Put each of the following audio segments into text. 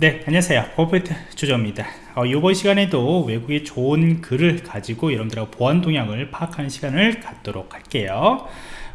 네 안녕하세요. 포프트 주저입니다. 어, 이번 시간에도 외국의 좋은 글을 가지고 여러분들하고 보안 동향을 파악하는 시간을 갖도록 할게요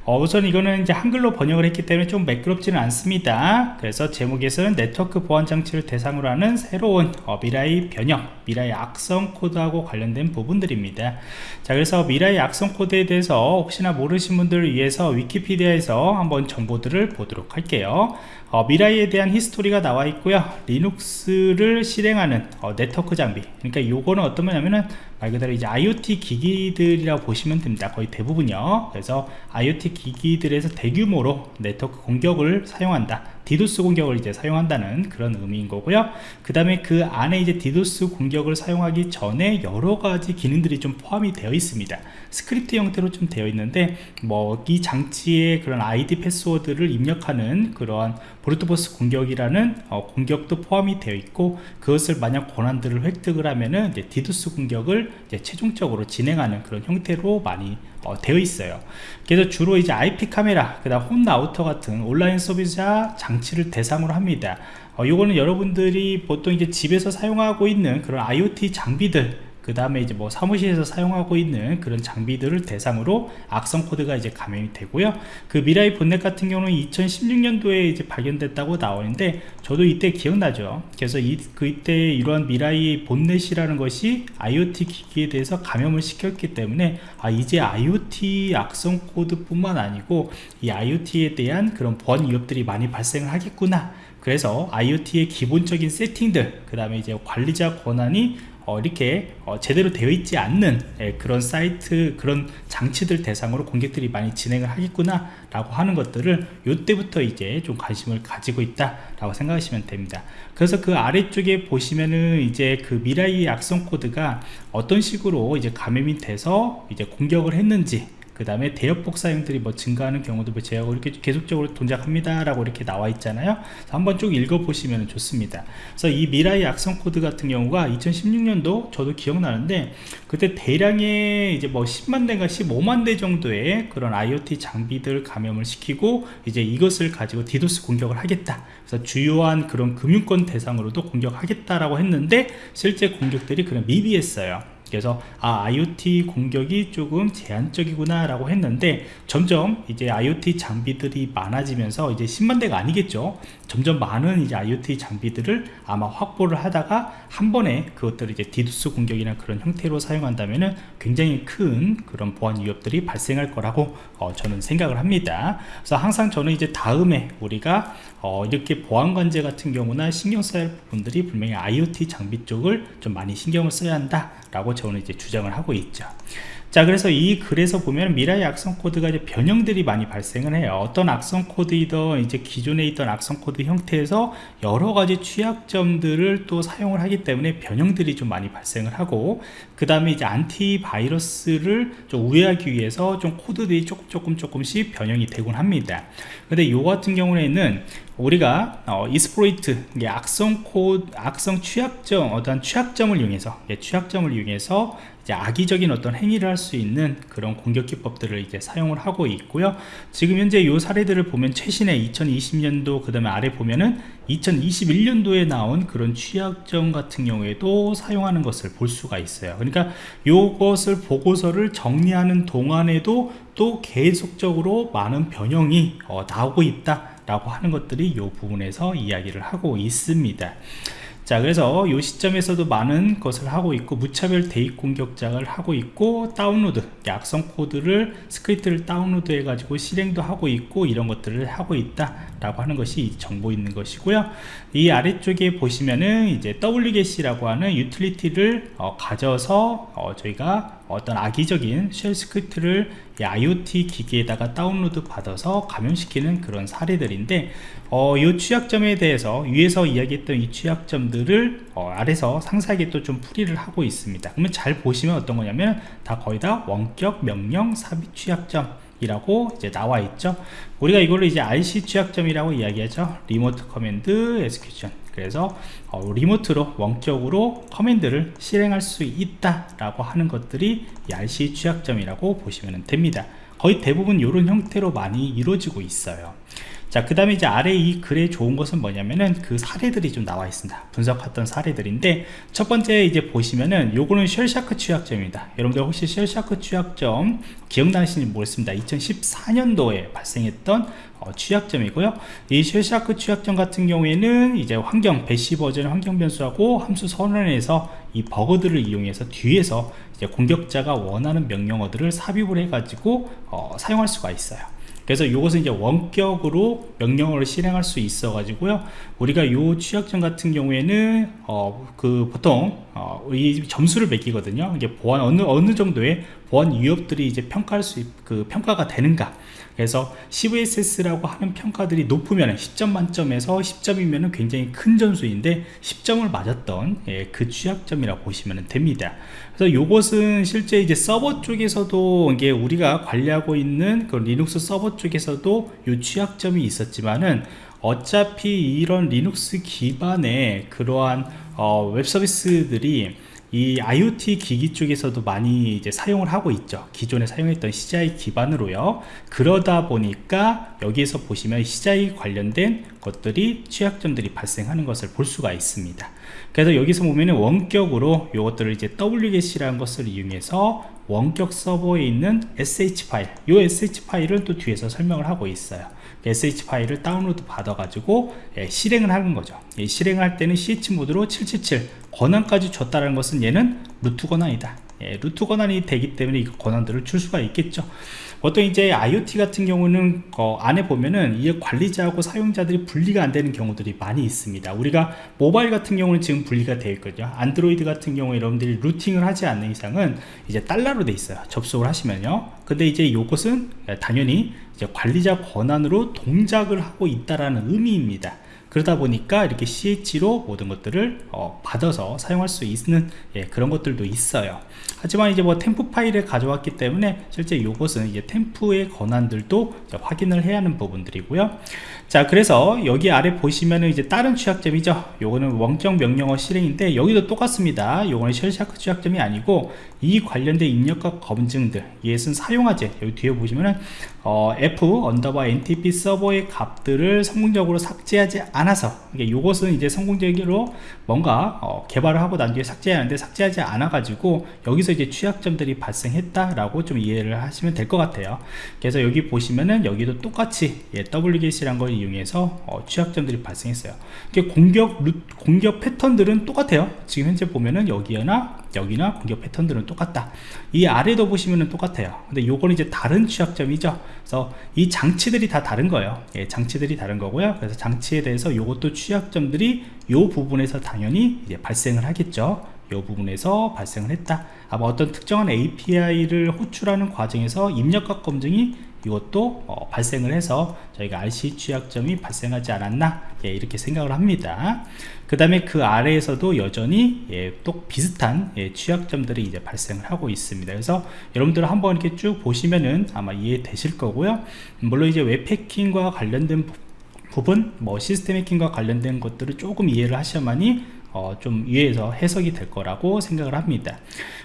어, 우선 이거는 이제 한글로 번역을 했기 때문에 좀 매끄럽지는 않습니다. 그래서 제목에서는 네트워크 보안 장치를 대상으로 하는 새로운 어, Mirai 변형 Mirai 악성 코드하고 관련된 부분들입니다. 자 그래서 Mirai 악성 코드에 대해서 혹시나 모르신 분들을 위해서 위키피디아에서 한번 정보들을 보도록 할게요. 어, 미라이에 대한 히스토리가 나와 있고요. 리눅스를 실행하는 어, 네트워크 장비. 그러니까 요거는 어떤 거냐면은 말 그대로 이제 IoT 기기들이라고 보시면 됩니다. 거의 대부분요. 그래서 IoT 기기들에서 대규모로 네트워크 공격을 사용한다 디도스 공격을 이제 사용한다는 그런 의미인 거고요. 그 다음에 그 안에 이제 디도스 공격을 사용하기 전에 여러 가지 기능들이 좀 포함이 되어 있습니다. 스크립트 형태로 좀 되어 있는데 뭐 이 장치의 그런 아이디 패스워드를 입력하는 그러한 brute force 공격이라는 어, 공격도 포함이 되어 있고 그것을 만약 권한들을 획득을 하면은 이제 디도스 공격을 이제 최종적으로 진행하는 그런 형태로 많이 어, 되어 있어요. 그래서 주로 이제 IP 카메라 그 다음 홈 라우터 같은 온라인 소비자 장치를 대상으로 합니다. 어, 요거는 여러분들이 보통 이제 집에서 사용하고 있는 그런 IoT 장비들 그 다음에 이제 뭐 사무실에서 사용하고 있는 그런 장비들을 대상으로 악성 코드가 이제 감염이 되고요. 그 미라이 botnet 같은 경우는 2016년도에 이제 발견됐다고 나오는데 저도 이때 기억나죠. 그래서 이, 그때 이러한 미라이 botnet이라는 것이 IoT 기기에 대해서 감염을 시켰기 때문에 아 이제 IoT 악성 코드 뿐만 아니고 이 IoT에 대한 그런 보안 위협들이 많이 발생을 하겠구나 그래서 IoT의 기본적인 setting들 그 다음에 이제 관리자 권한이 어, 이렇게 어, 제대로 되어 있지 않는 예, 그런 사이트 그런 장치들 대상으로 공격들이 많이 진행을 하겠구나 라고 하는 것들을 이때부터 이제 좀 관심을 가지고 있다 라고 생각하시면 됩니다. 그래서 그 아래쪽에 보시면은 이제 그 미라이 악성 코드가 어떤 식으로 이제 감염이 돼서 이제 공격을 했는지 그 다음에 대역폭 사용들이 뭐 증가하는 경우도 뭐 제하고 이렇게 계속적으로 동작합니다 라고 이렇게 나와 있잖아요. 한번 쭉 읽어보시면 좋습니다. 그래서 이 미라이 악성 코드 같은 경우가 2016년도 저도 기억나는데 그때 대량의 이제 뭐 10만 대가 15만 대 정도의 그런 IoT 장비들 감염을 시키고 이제 이것을 가지고 디도스 공격을 하겠다. 그래서 주요한 그런 금융권 대상으로도 공격하겠다라고 했는데 실제 공격들이 그냥 미비했어요 그래서 아 IoT 공격이 조금 제한적이구나 라고 했는데 점점 이제 IoT 장비들이 많아지면서 이제 10만 대가 아니겠죠? 점점 많은 이제 IoT 장비들을 아마 확보를 하다가 한 번에 그것들을 이제 디두스 공격이나 그런 형태로 사용한다면은 굉장히 큰 그런 보안 위협들이 발생할 거라고 어, 저는 생각을 합니다. 그래서 항상 저는 이제 다음에 우리가 어, 이렇게 보안 관제 같은 경우나 신경 써야 할 부분들이 분명히 IoT 장비 쪽을 좀 많이 신경을 써야 한다 라고 저는 이제 주장을 하고 있죠. 자 그래서 이 글에서 보면 미라이 악성 코드가 이제 변형들이 많이 발생을 해요. 어떤 악성 코드이던 이제 기존에 있던 악성 코드 형태에서 여러 가지 취약점들을 또 사용을 하기 때문에 변형들이 좀 많이 발생을 하고 그 다음에 이제 안티바이러스를 좀 우회하기 위해서 좀 코드들이 조금 조금 조금씩 변형이 되곤 합니다. 근데 요 같은 경우에는 우리가 어, exploit 악성 코드 악성 취약점 어떤 취약점을 이용해서 예, 취약점을 이용해서 이제 악의적인 어떤 행위를 할 수 있는 그런 공격 기법들을 이제 사용을 하고 있고요. 지금 현재 이 사례들을 보면 최신의 2020년도 그 다음에 아래 보면은 2021년도에 나온 그런 취약점 같은 경우에도 사용하는 것을 볼 수가 있어요. 그러니까 이것을 보고서를 정리하는 동안에도 또 계속적으로 많은 변형이 어, 나오고 있다 라고 하는 것들이 이 부분에서 이야기를 하고 있습니다. 자 그래서 이 시점에서도 많은 것을 하고 있고 무차별 대입 공격작을 하고 있고 다운로드 악성 코드를 스크립트를 다운로드 해 가지고 실행도 하고 있고 이런 것들을 하고 있다 라고 하는 것이 정보 있는 것이고요. 이 아래쪽에 보시면은 이제 wget이라고 하는 유틸리티를 어, 가져서 어, 저희가 어떤 악의적인 shell script를 IoT 기기에다가 다운로드 받아서 감염시키는 그런 사례들인데 어, 이 취약점에 대해서 위에서 이야기했던 이 취약점들을 어, 아래서 상세하게 또 좀 풀이를 하고 있습니다. 그러면 잘 보시면 어떤 거냐면 다 거의 다 원격 명령 삽입 취약점 이라고 이제 나와 있죠. 우리가 이걸로 이제 RCE 취약점이라고 이야기하죠. remote command execution 그래서 어, remote로 원격으로 command를 실행할 수 있다 라고 하는 것들이 RCE 취약점이라고 보시면 됩니다. 거의 대부분 이런 형태로 많이 이루어지고 있어요 자 그 다음에 이제 아래 이 글에 좋은 것은 뭐냐면은 그 사례들이 좀 나와 있습니다. 분석했던 사례들인데 첫 번째 이제 보시면은 요거는 Shellshock 취약점입니다. 여러분들 혹시 Shellshock 취약점 기억나시는지 모르겠습니다. 2014년도에 발생했던 어, 취약점이고요. 이 Shellshock 취약점 같은 경우에는 이제 환경 Bash 버전 환경 변수하고 함수 선언에서 이 버그들을 이용해서 뒤에서 이제 공격자가 원하는 명령어들을 삽입을 해 가지고 어, 사용할 수가 있어요 그래서 이것은 이제 원격으로 명령어를 실행할 수 있어 가지고요. 우리가 요 취약점 같은 경우에는 어 그 보통 어 이 점수를 매기거든요. 이게 보안 어느 어느 정도의 보안 위협들이 이제 평가할 수 그 평가가 되는가 그래서 CVSS라고 하는 평가들이 높으면 10점 만점에서 10점이면 굉장히 큰 점수인데 10점을 맞았던 예, 그 취약점이라고 보시면 됩니다. 그래서 이것은 실제 이제 서버 쪽에서도 이게 우리가 관리하고 있는 그 리눅스 서버 쪽에서도 이 취약점이 있었지만은 어차피 이런 리눅스 기반의 그러한 어, 웹 서비스들이 이 IoT 기기 쪽에서도 많이 이제 사용을 하고 있죠. 기존에 사용했던 CGI 기반으로요. 그러다 보니까 여기에서 보시면 CGI 관련된 것들이 취약점들이 발생하는 것을 볼 수가 있습니다. 그래서 여기서 보면은 원격으로 이것들을 이제 wget이라는 것을 이용해서 원격 서버에 있는 SH 파일 이 SH 파일을 또 뒤에서 설명을 하고 있어요 SH 파일을 다운로드 받아 가지고 예, 실행을 하는 거죠. 예, 실행을 할 때는 CH 모드로 777 권한까지 줬다는 것은 얘는 루트 권한이다 예, 루트 권한이 되기 때문에 이 권한들을 줄 수가 있겠죠. 보통 이제 IoT 같은 경우는 어, 안에 보면은 이 관리자하고 사용자들이 분리가 안 되는 경우들이 많이 있습니다. 우리가 모바일 같은 경우는 지금 분리가 되어 있거든요. 안드로이드 같은 경우에 여러분들이 루팅을 하지 않는 이상은 이제 달러로 돼 있어요. 접속을 하시면요. 근데 이제 이것은 당연히 이제 관리자 권한으로 동작을 하고 있다라는 의미입니다 그러다 보니까 이렇게 SH로 모든 것들을 어, 받아서 사용할 수 있는 예, 그런 것들도 있어요. 하지만 이제 뭐 temp 파일을 가져왔기 때문에 실제 이것은 이제 temp의 권한들도 확인을 해야 하는 부분들이고요. 자 그래서 여기 아래 보시면은 이제 다른 취약점이죠. 요거는 원격 명령어 실행인데 여기도 똑같습니다. 요거는 Shellshock 취약점이 아니고 이 관련된 입력과 검증들 이것은 사용하지. 여기 뒤에 보시면은 어, F underbar NTP 서버의 값들을 성공적으로 삭제하지 않 아서. 이게 요것은 이제 성공적으로 뭔가 어, 개발을 하고 난 뒤에 삭제하는데 삭제하지 않아 가지고 여기서 이제 취약점들이 발생했다 라고 좀 이해를 하시면 될 것 같아요. 그래서 여기 보시면은 여기도 똑같이 예, wget이란 걸 이용해서 어, 취약점들이 발생했어요. 공격 루, 공격 패턴들은 똑같아요. 지금 현재 보면은 여기나 여기나 공격 패턴들은 똑같다. 이 아래도 보시면은 똑같아요. 근데 요거는 이제 다른 취약점이죠. 그래서 이 장치들이 다 다른 거예요. 예, 장치들이 다른 거고요. 그래서 장치에 대해서 요것도 취약점들이 요 부분에서 당연히 이제 발생을 하겠죠. 이 부분에서 발생을 했다. 아마 어떤 특정한 API를 호출하는 과정에서 입력과 검증이 이것도 어, 발생을 해서 저희가 RC 취약점이 발생하지 않았나 예, 이렇게 생각을 합니다. 그 다음에 그 아래에서도 여전히 예, 또 비슷한 예, 취약점들이 이제 발생을 하고 있습니다. 그래서 여러분들 한번 이렇게 쭉 보시면은 아마 이해되실 거고요. 물론 이제 웹해킹과 관련된 부분 뭐 시스템 해킹과 관련된 것들을 조금 이해를 하셔야만이 어, 좀 위에서 해석이 될 거라고 생각을 합니다.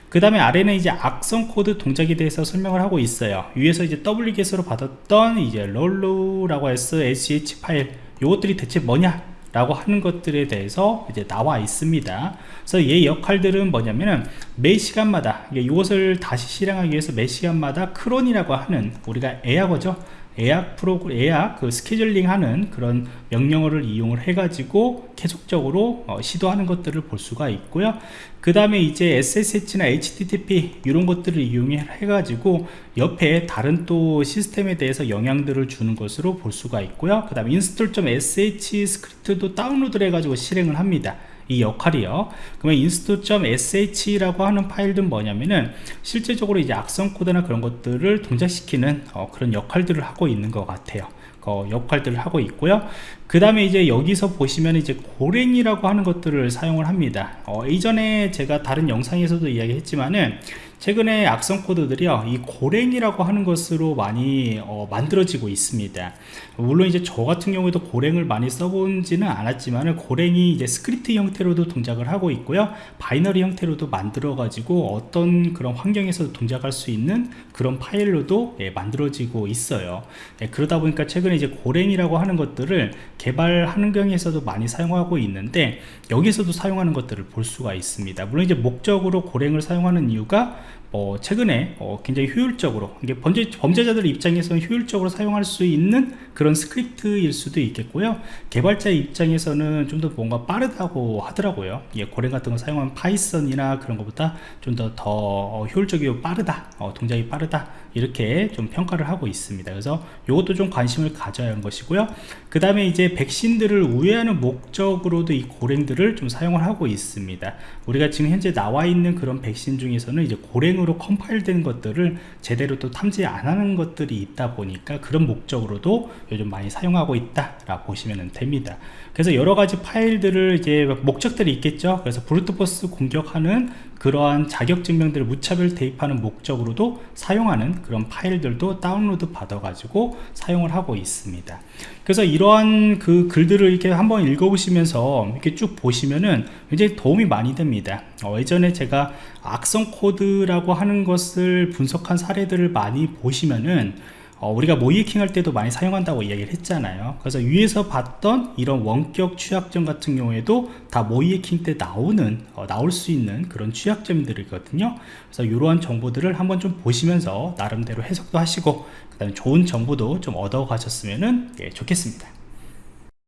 그 다음에 아래는 이제 악성 코드 동작에 대해서 설명을 하고 있어요. 위에서 이제 wget으로 받았던 이제 롤루라고 해서 sh 파일 요것들이 대체 뭐냐 라고 하는 것들에 대해서 이제 나와 있습니다. 그래서 얘 역할들은 뭐냐면은 매 시간마다 이것을 다시 실행하기 위해서 매 시간마다 cron이라고 하는 우리가 에어거죠 예약 프로그램, 예약 그 스케줄링 하는 그런 명령어를 이용을 해가지고 계속적으로 어, 시도하는 것들을 볼 수가 있고요. 그 다음에 이제 SSH나 HTTP 이런 것들을 이용해 가지고 옆에 다른 또 시스템에 대해서 영향들을 주는 것으로 볼 수가 있고요. 그 다음에 install.sh 스크립트도 다운로드를 해가지고 실행을 합니다. 이 역할이요. 그러면 inst.sh라고 하는 파일은 뭐냐면은 실제적으로 이제 악성 코드나 그런 것들을 동작시키는 어, 그런 역할들을 하고 있는 것 같아요. 어, 역할들을 하고 있고요. 그 다음에 이제 여기서 보시면 이제 고랭이라고 하는 것들을 사용을 합니다. 어, 이전에 제가 다른 영상에서도 이야기했지만은 최근에 악성 코드들이요 이 고랭이라고 하는 것으로 많이 어, 만들어지고 있습니다. 물론 이제 저 같은 경우에도 Golang을 많이 써본지는 않았지만 Golang이 이제 스크립트 형태로도 동작을 하고 있고요. binary 형태로도 만들어 가지고 어떤 그런 환경에서도 동작할 수 있는 그런 파일로도 예, 만들어지고 있어요. 예, 그러다 보니까 최근에 이제 Golang이라고 하는 것들을 개발 환경에서도 많이 사용하고 있는데 여기서도 사용하는 것들을 볼 수가 있습니다. 물론 이제 목적으로 Golang을 사용하는 이유가 어, 최근에 어, 굉장히 효율적으로 이게 범죄, 범죄자들 입장에서는 효율적으로 사용할 수 있는 그런 스크립트일 수도 있겠고요. 개발자 입장에서는 좀 더 뭔가 빠르다고 하더라고요. 예, Golang 같은 거 사용하면 Python이나 그런 것보다 좀 더더 어, 효율적이고 빠르다 어, 동작이 빠르다 이렇게 좀 평가를 하고 있습니다. 그래서 이것도 좀 관심을 가져야 하는 것이고요. 그 다음에 이제 백신들을 우회하는 목적으로도 이 Golang들을 좀 사용을 하고 있습니다. 우리가 지금 현재 나와 있는 그런 백신 중에서는 이제 Golang으로 컴파일된 것들을 제대로 또 탐지 안 하는 것들이 있다 보니까 그런 목적으로도 요즘 많이 사용하고 있다 라 보시면 됩니다. 그래서 여러 가지 파일들을 이제 목적들이 있겠죠. 그래서 브루트포스 공격하는 그러한 자격증명들을 무차별 대입하는 목적으로도 사용하는 그런 파일들도 다운로드 받아 가지고 사용을 하고 있습니다. 그래서 이러한 그 글들을 이렇게 한번 읽어보시면서 이렇게 쭉 보시면은 굉장히 도움이 많이 됩니다. 어, 예전에 제가 악성 코드라고 하는 것을 분석한 사례들을 많이 보시면은 어, 우리가 모이킹 할 때도 많이 사용한다고 이야기를 했잖아요. 그래서 위에서 봤던 이런 원격 취약점 같은 경우에도 다 모이킹 때 나오는 어, 나올 수 있는 그런 취약점들이거든요. 그래서 이러한 정보들을 한번 좀 보시면서 나름대로 해석도 하시고 그 다음에 좋은 정보도 좀 얻어 가셨으면 예, 좋겠습니다